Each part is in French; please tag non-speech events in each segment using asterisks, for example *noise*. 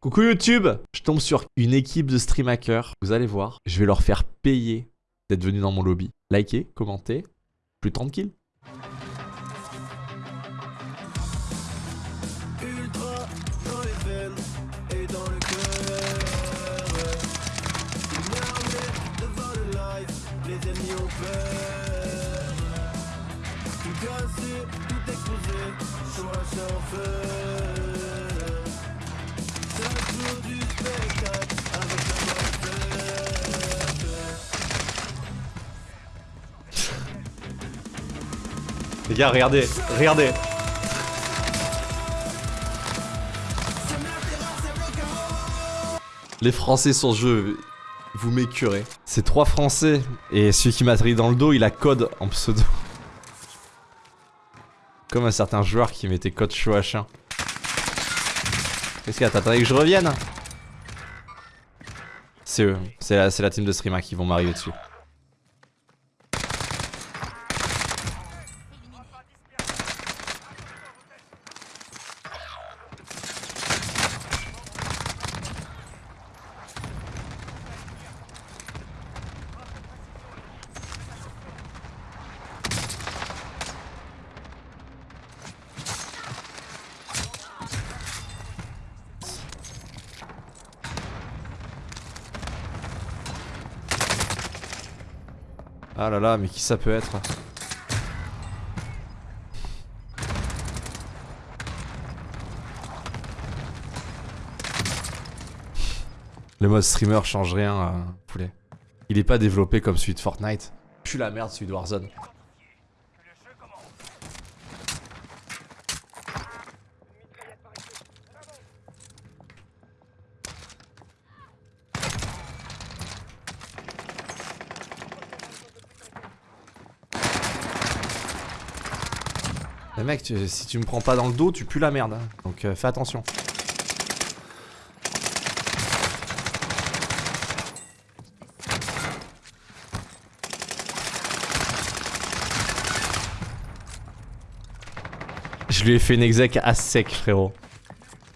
Coucou YouTube Je tombe sur une équipe de stream hackers. Vous allez voir, je vais leur faire payer d'être venus dans mon lobby. Likez, commentez, plus de 30 kills. Les gars, regardez, regardez Les Français sur ce jeu, vous m'écurez. C'est trois Français, et celui qui m'a trahi dans le dos, il a code en pseudo. Comme un certain joueur qui mettait code show H1. Qu'est-ce qu'il y a T'attendais que je revienne? C'est eux, c'est la, la team de Streama qui vont m'arriver dessus. Ah là là, mais qui ça peut être Le mode streamer change rien, euh, poulet. Il est pas développé comme celui de Fortnite. Pue la merde celui de Warzone. Mais mec, tu- si tu me prends pas dans le dos, tu pues la merde. hein. Donc euh, fais attention. Je lui ai fait une exec à sec, frérot.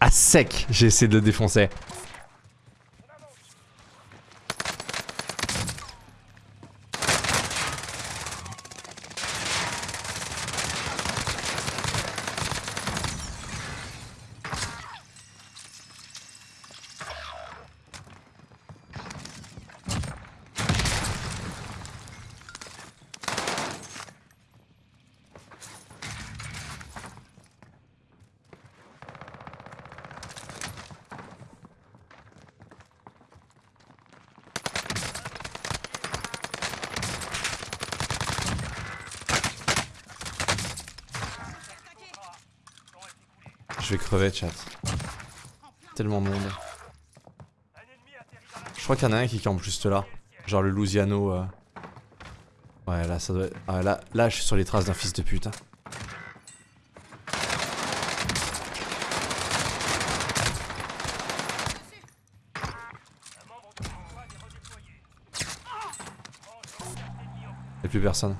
À sec, j'ai essayé de le défoncer. Je vais crever, chat. Tellement de monde. Je crois qu'il y en a un qui campe juste là. Genre le Luciano. euh. Ouais, là, ça doit être... Ah, là, là, je suis sur les traces d'un fils de pute. hein. Y'a plus personne.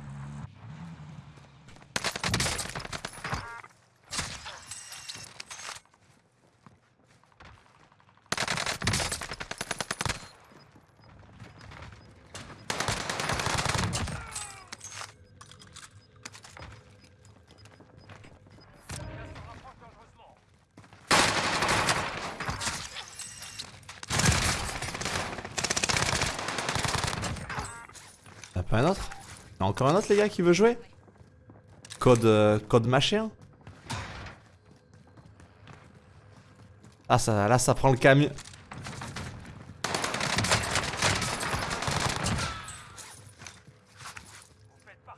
Un autre Y'a encore un autre les gars qui veut jouer Code euh, code machin Ah ça là ça prend le camion.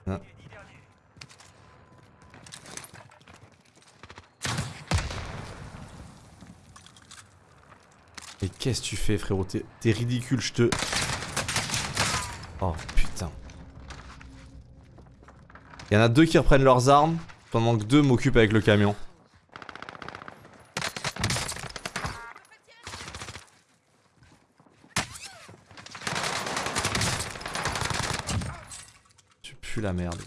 Non. Mais qu'est-ce que tu fais frérot? T'es ridicule, je te... Oh putain. Il y en a deux qui reprennent leurs armes, pendant que deux m'occupent avec le camion. Tu pues la merde.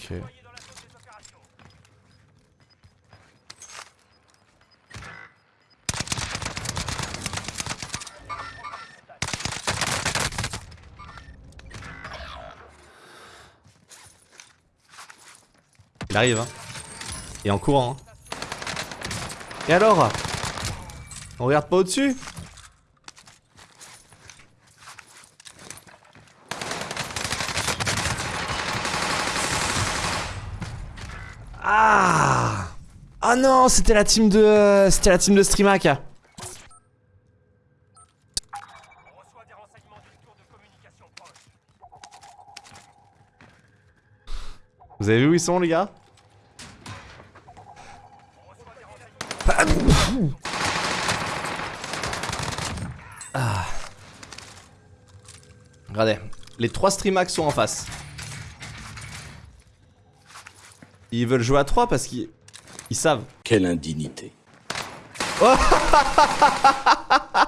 Ok. Arrive. Hein. Et en courant. hein. Et alors? On regarde pas au-dessus? Ah Ah non, c'était la team de... euh, C'était la team de Streamac. Vous avez vu où ils sont les gars? Ah. Regardez, les trois streamax sont en face. Ils veulent jouer à 3 parce qu'ils ils savent. Quelle indignité. *laughs*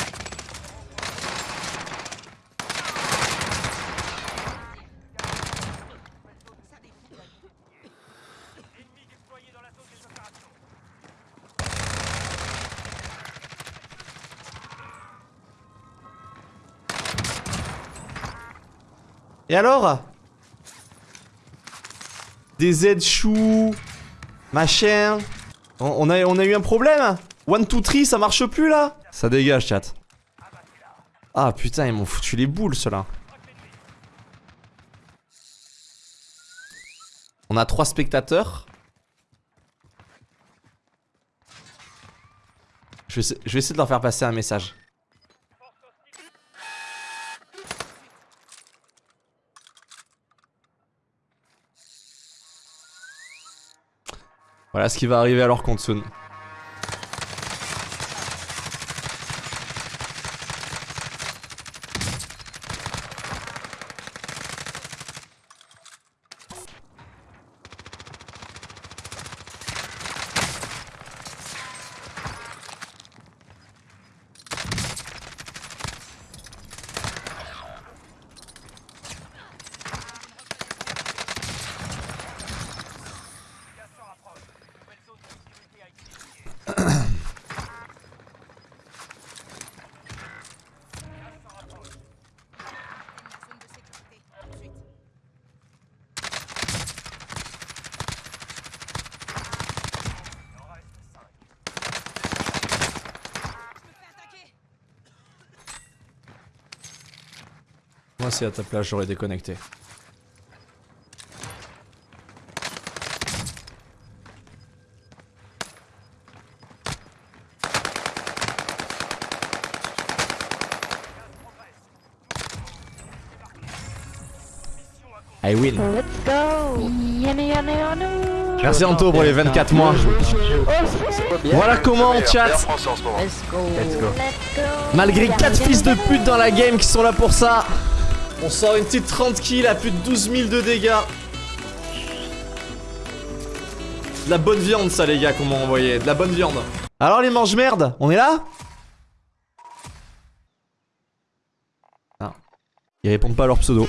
Et alors? Des Z chou Machin. On, a, on a eu un problème One, two, three, ça marche plus là? Ça dégage chat. Ah putain ils m'ont foutu les boules ceux-là. On a trois spectateurs. Je vais essayer de leur faire passer un message Voilà ce qui va arriver à leur compte. Si à ta place j'aurais déconnecté. I win. Let's go. Merci Anto pour les 24 mois. Voilà comment chat, Let's go. Malgré 4 fils de pute dans la game qui sont là pour ça, on sort une petite 30 kills à plus de 12 000 de dégâts. De la bonne viande ça les gars qu'on m'a envoyé, de la bonne viande. Alors les mange merde, on est là Ah. Ils répondent pas à leur pseudo.